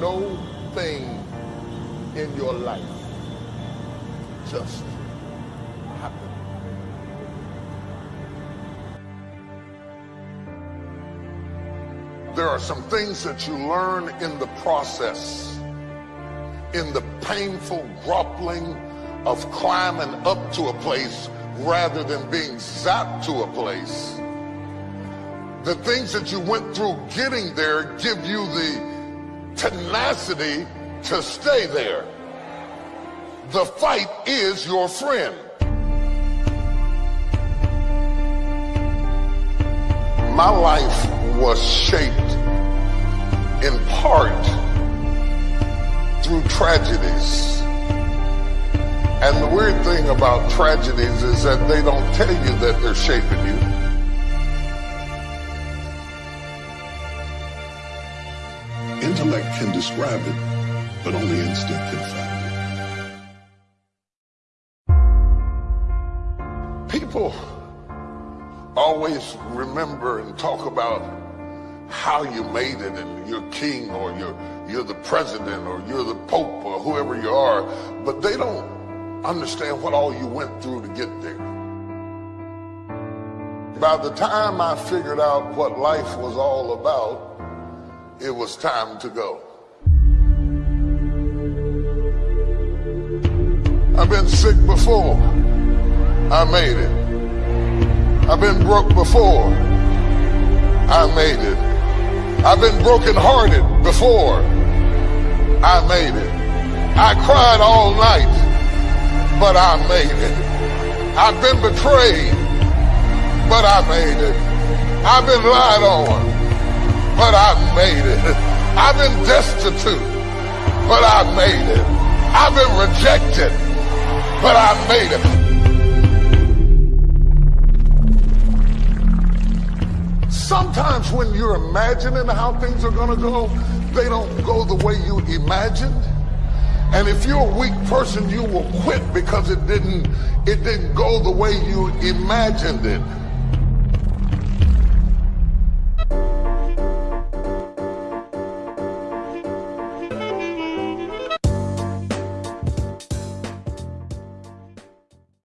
no thing in your life just happen. There are some things that you learn in the process, in the painful grappling of climbing up to a place rather than being zapped to a place. The things that you went through getting there give you the tenacity to stay there. The fight is your friend. My life was shaped in part through tragedies. And the weird thing about tragedies is that they don't tell you that they're shaping you. Intellect can describe it, but only instinct can find it. People always remember and talk about how you made it and you're king or you're, you're the president or you're the pope or whoever you are, but they don't understand what all you went through to get there. By the time I figured out what life was all about, it was time to go. I've been sick before. I made it. I've been broke before. I made it. I've been brokenhearted before. I made it. I cried all night, but I made it. I've been betrayed, but I made it. I've been lied on, but I made it. I've been destitute, but I've made it. I've been rejected, but I've made it. Sometimes when you're imagining how things are going to go, they don't go the way you imagined. And if you're a weak person, you will quit because it didn't it didn't go the way you imagined it.